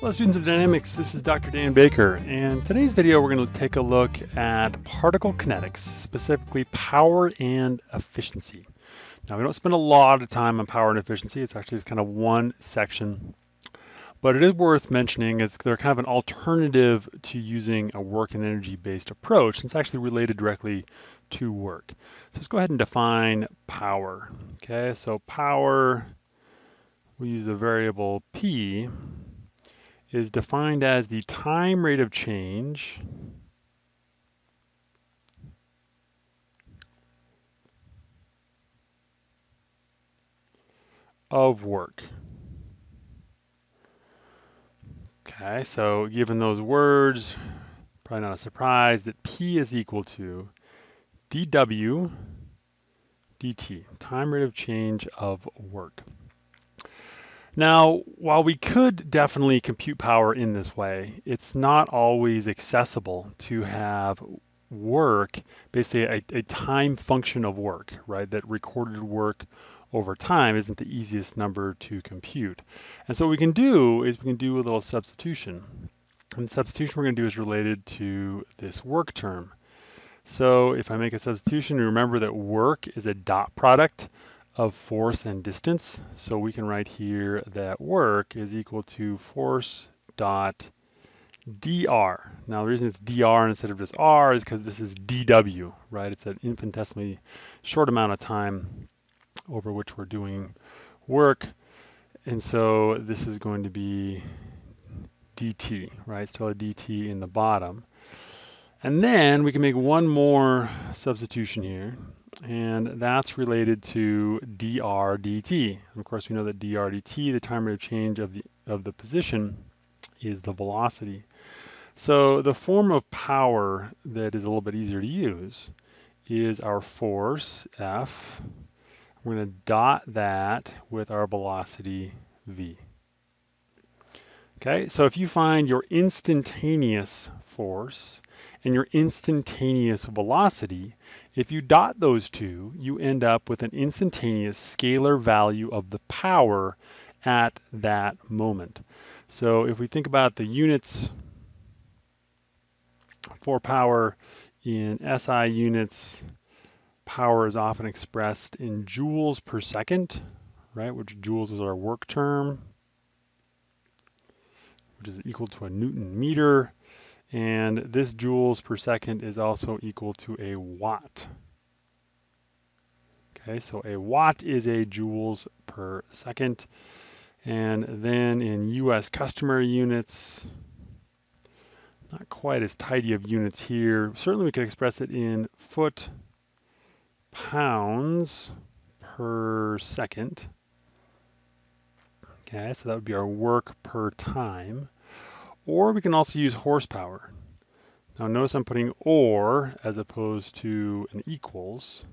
Hello students of dynamics, this is Dr. Dan Baker and today's video we're going to take a look at particle kinetics, specifically power and efficiency. Now we don't spend a lot of time on power and efficiency, it's actually just kind of one section, but it is worth mentioning as they're kind of an alternative to using a work and energy based approach it's actually related directly to work. So let's go ahead and define power. Okay, so power, we use the variable P is defined as the time rate of change of work. Okay, so given those words, probably not a surprise that P is equal to dW dt, time rate of change of work. Now, while we could definitely compute power in this way, it's not always accessible to have work, basically a, a, time function of work, right? That recorded work over time isn't the easiest number to compute. And so what we can do is we can do a little substitution. And substitution we're going to do is related to this work term. So if I make a substitution, remember that work is a dot product of force and distance. So we can write here that work is equal to force dot dr. Now the reason it's dr instead of just r is because this is dw, right? It's an infinitesimally short amount of time over which we're doing work. And so this is going to be dt, right? Still a dt in the bottom. And then we can make one more substitution here and that's related to dr dt. Of course, we know that dr dt, the time rate of change of the, of the position, is the velocity. So the form of power that is a little bit easier to use is our force, F. We're going to dot that with our velocity, V. Okay, so if you find your instantaneous force and your instantaneous velocity, if you dot those two, you end up with an instantaneous scalar value of the power at that moment. So if we think about the units for power in SI units, power is often expressed in joules per second, right, which joules is our work term which is equal to a Newton meter. And this joules per second is also equal to a watt. Okay, so a watt is a joules per second. And then in US customary units, not quite as tidy of units here. Certainly we could express it in foot pounds per second. Okay, so that would be our work per time. Or we can also use horsepower. Now notice I'm putting or as opposed to an equals.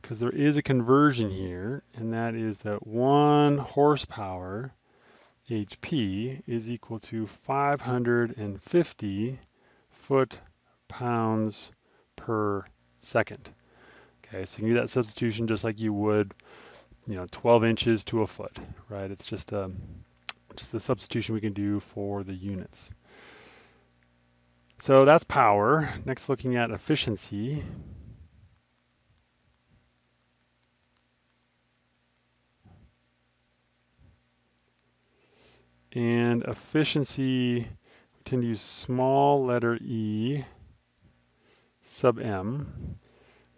Because there is a conversion here, and that is that one horsepower, HP, is equal to 550 foot-pounds per second. Okay, so you can do that substitution just like you would, you know, 12 inches to a foot, right? It's just a, um, just the substitution we can do for the units. So that's power. Next, looking at efficiency. And efficiency, we tend to use small letter e sub m.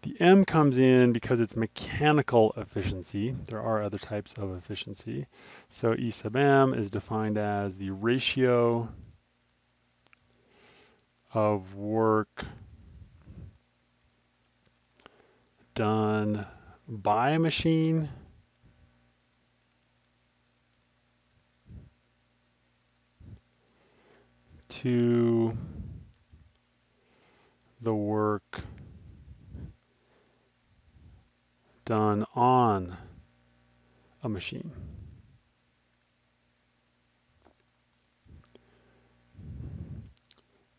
The M comes in because it's mechanical efficiency. There are other types of efficiency. So E sub M is defined as the ratio of work done by a machine to the work done on a machine.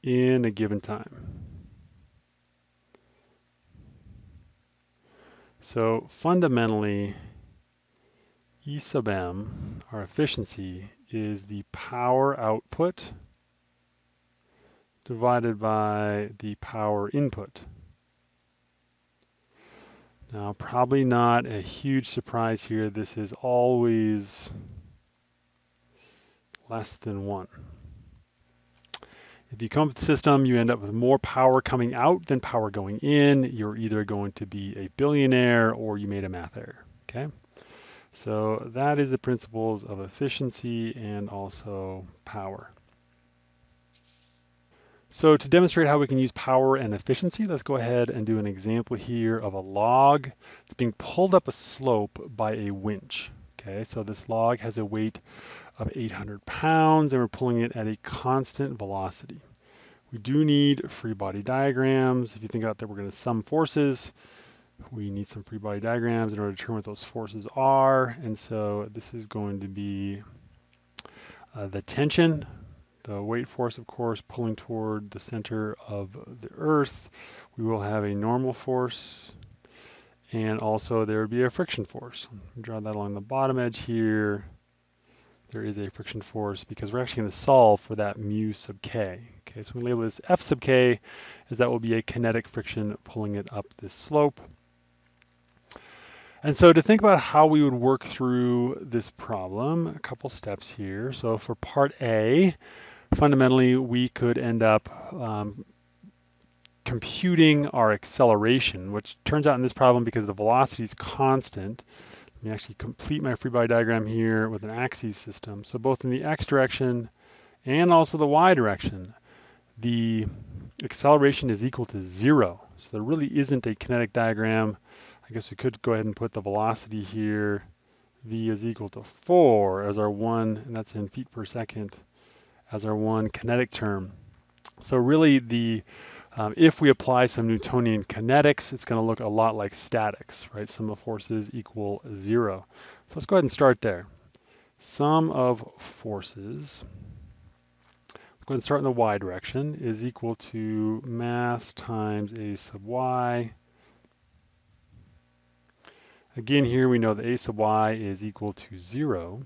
in a given time. So fundamentally, E sub m, our efficiency, is the power output divided by the power input. Now, probably not a huge surprise here. This is always less than 1. If you come with the system, you end up with more power coming out than power going in. You're either going to be a billionaire or you made a math error, okay? So that is the principles of efficiency and also power. So to demonstrate how we can use power and efficiency, let's go ahead and do an example here of a log. It's being pulled up a slope by a winch. Okay, so this log has a weight of 800 pounds and we're pulling it at a constant velocity. We do need free body diagrams. If you think about that, we're going to sum forces. We need some free body diagrams in order to determine what those forces are. And so this is going to be uh, the tension the weight force, of course, pulling toward the center of the Earth. We will have a normal force, and also there would be a friction force. Draw that along the bottom edge here. There is a friction force because we're actually going to solve for that mu sub k. Okay, so we label this F sub k, as that will be a kinetic friction pulling it up this slope. And so to think about how we would work through this problem, a couple steps here. So for part A, fundamentally we could end up um, computing our acceleration, which turns out in this problem because the velocity is constant. Let me actually complete my free body diagram here with an axis system. So both in the x direction and also the y direction, the acceleration is equal to zero. So there really isn't a kinetic diagram. I guess we could go ahead and put the velocity here. v is equal to 4 as our one, and that's in feet per second as our one kinetic term. So really the um, if we apply some Newtonian kinetics, it's going to look a lot like statics, right? Sum of forces equal zero. So let's go ahead and start there. Sum of forces, let's go ahead and start in the y direction, is equal to mass times a sub y. Again, here we know that a sub y is equal to zero.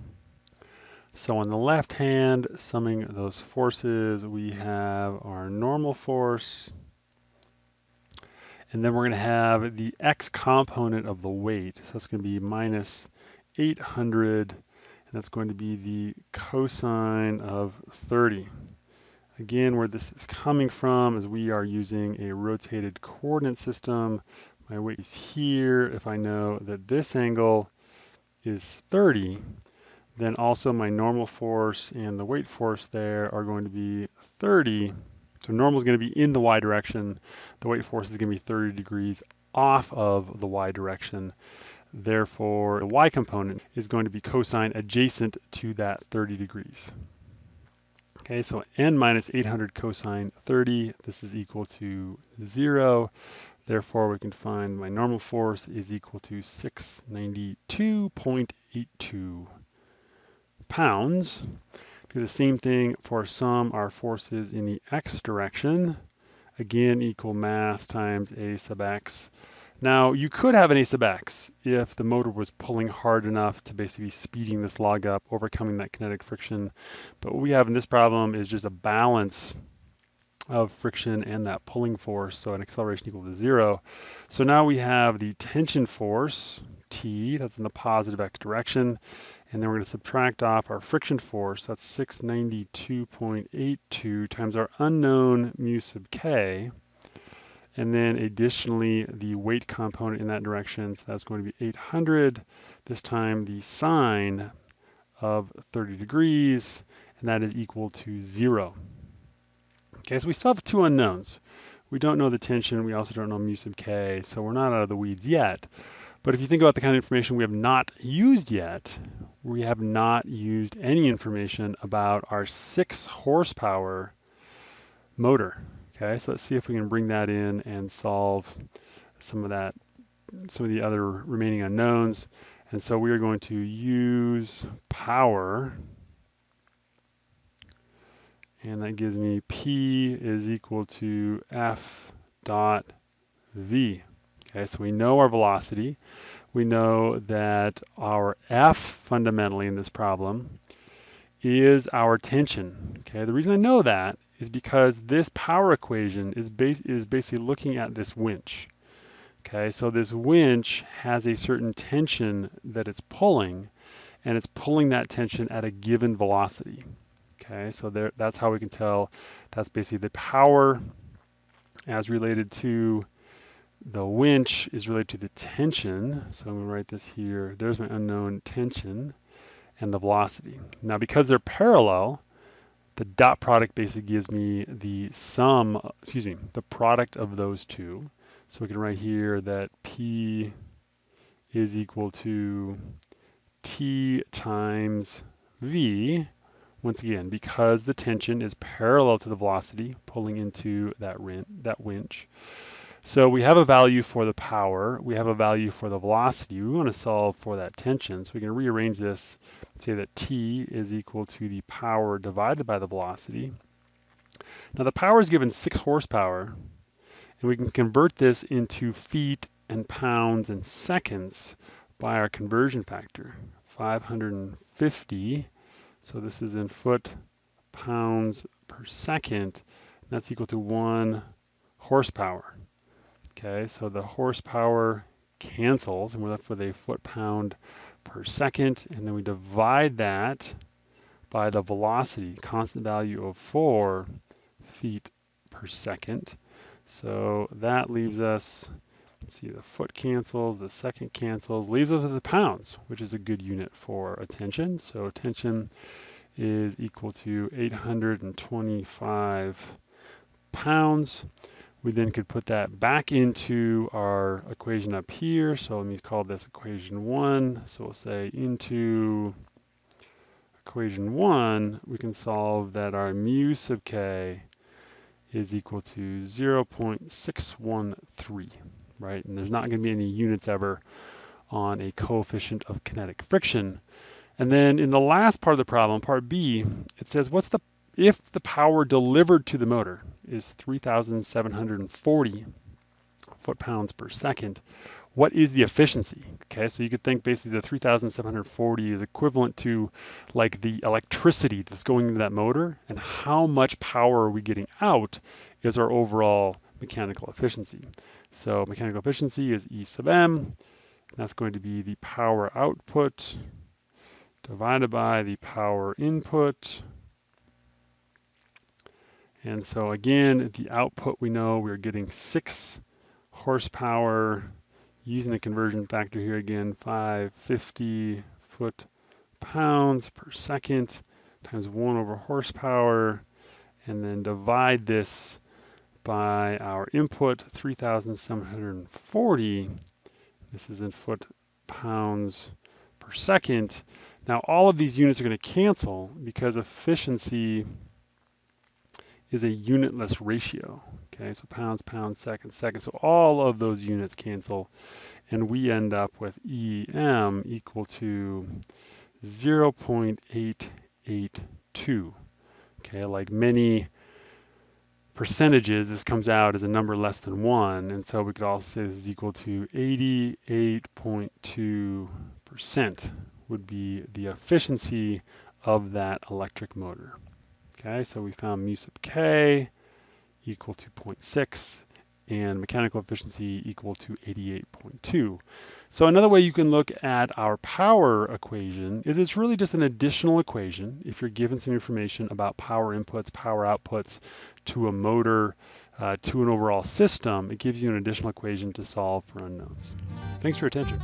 So on the left hand, summing those forces, we have our normal force, and then we're going to have the x component of the weight. So it's going to be minus 800, and that's going to be the cosine of 30. Again, where this is coming from is we are using a rotated coordinate system. My weight is here. If I know that this angle is 30, then also my normal force and the weight force there are going to be 30. So normal is going to be in the y direction. The weight force is going to be 30 degrees off of the y direction. Therefore, the y component is going to be cosine adjacent to that 30 degrees. Okay, so n minus 800 cosine 30, this is equal to 0. Therefore, we can find my normal force is equal to 692.82 pounds. Do the same thing for sum our forces in the x direction. Again, equal mass times a sub x. Now, you could have an a sub x if the motor was pulling hard enough to basically be speeding this log up, overcoming that kinetic friction. But what we have in this problem is just a balance of friction and that pulling force, so an acceleration equal to zero. So now we have the tension force, T, that's in the positive x direction, and then we're going to subtract off our friction force, that's 692.82 times our unknown mu sub k, and then additionally the weight component in that direction, so that's going to be 800, this time the sine of 30 degrees, and that is equal to zero. Okay, so we still have two unknowns. We don't know the tension, we also don't know mu sub k, so we're not out of the weeds yet. But if you think about the kind of information we have not used yet, we have not used any information about our six horsepower motor. Okay, so let's see if we can bring that in and solve some of that, some of the other remaining unknowns. And so we are going to use power, and that gives me P is equal to F dot V. Okay, so we know our velocity. we know that our F fundamentally in this problem is our tension. Okay, the reason I know that is because this power equation is, bas is basically looking at this winch. Okay, so this winch has a certain tension that it's pulling, and it's pulling that tension at a given velocity. Okay, so there, that's how we can tell that's basically the power as related to the winch is related to the tension. So I'm going to write this here. There's my unknown tension and the velocity. Now because they're parallel, the dot product basically gives me the sum, excuse me, the product of those two. So we can write here that P is equal to T times V, once again, because the tension is parallel to the velocity pulling into that, that winch. So we have a value for the power, we have a value for the velocity. We want to solve for that tension. So we can rearrange this, say that T is equal to the power divided by the velocity. Now the power is given 6 horsepower, and we can convert this into feet and pounds and seconds by our conversion factor, 550. So this is in foot pounds per second. That's equal to one horsepower. Okay, so the horsepower cancels and we're left with a foot pound per second. And then we divide that by the velocity, constant value of four feet per second. So that leaves us, see the foot cancels, the second cancels, leaves us with the pounds, which is a good unit for attention. So attention is equal to 825 pounds. We then could put that back into our equation up here. So let me call this equation one. So we'll say into equation one, we can solve that our mu sub k is equal to 0.613, right? And there's not going to be any units ever on a coefficient of kinetic friction. And then in the last part of the problem, part B, it says what's the if the power delivered to the motor is 3,740 foot-pounds per second, what is the efficiency? Okay, so you could think basically the 3,740 is equivalent to like the electricity that's going into that motor and how much power are we getting out is our overall mechanical efficiency. So mechanical efficiency is E sub m, that's going to be the power output divided by the power input. And so again, the output we know we're getting six horsepower using the conversion factor here again, 550 foot pounds per second times one over horsepower, and then divide this by our input, 3,740. This is in foot pounds per second. Now all of these units are going to cancel because efficiency is a unitless ratio. Okay, so pounds, pounds, seconds, seconds. So all of those units cancel, and we end up with EM equal to 0.882. Okay, like many percentages, this comes out as a number less than one, and so we could also say this is equal to 88.2% would be the efficiency of that electric motor. Okay, so we found mu sub k equal to 0.6 and mechanical efficiency equal to 88.2. So another way you can look at our power equation is it's really just an additional equation if you're given some information about power inputs, power outputs to a motor, uh, to an overall system, it gives you an additional equation to solve for unknowns. Thanks for your attention.